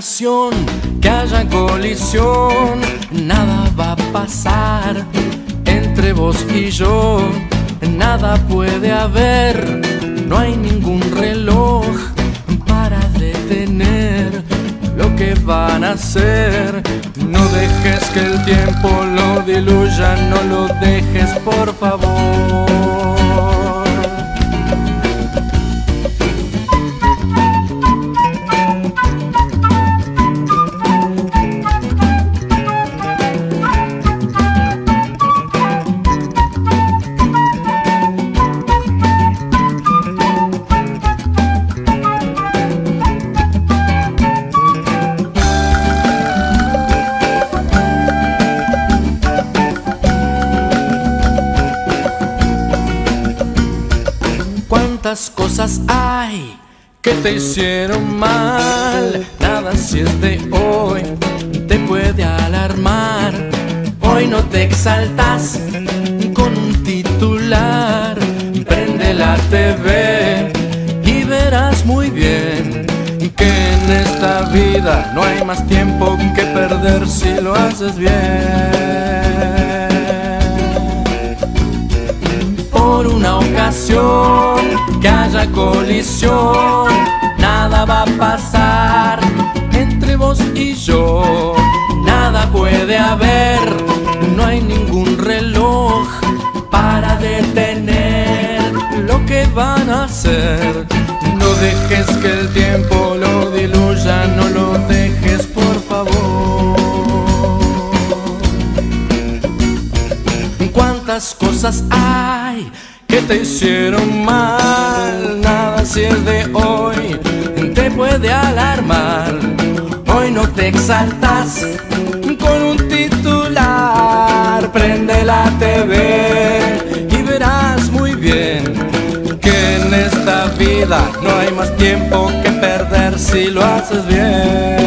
que haya colisión, nada va a pasar entre vos y yo, nada puede haber, no hay ningún reloj para detener lo que van a hacer. No dejes que el tiempo lo diluya, no lo dejes por favor. Cuántas cosas hay que te hicieron mal. Nada si es de hoy te puede alarmar. Hoy no te exaltas con un titular. Prende la TV y verás muy bien que en esta vida no hay más tiempo que perder si lo haces bien. Por una ocasión que haya colisión, nada va a pasar entre vos y yo. Nada puede haber, no hay ningún reloj para detener lo que van a hacer. No dejes que el tiempo lo diluya, no lo dejes por favor. ¿Cuántas cosas hay? Que te hicieron mal. Nada si es de hoy te puede alarmar. Hoy no te exaltas con un titular. Prende la TV y verás muy bien que en esta vida no hay más tiempo que perder si lo haces bien.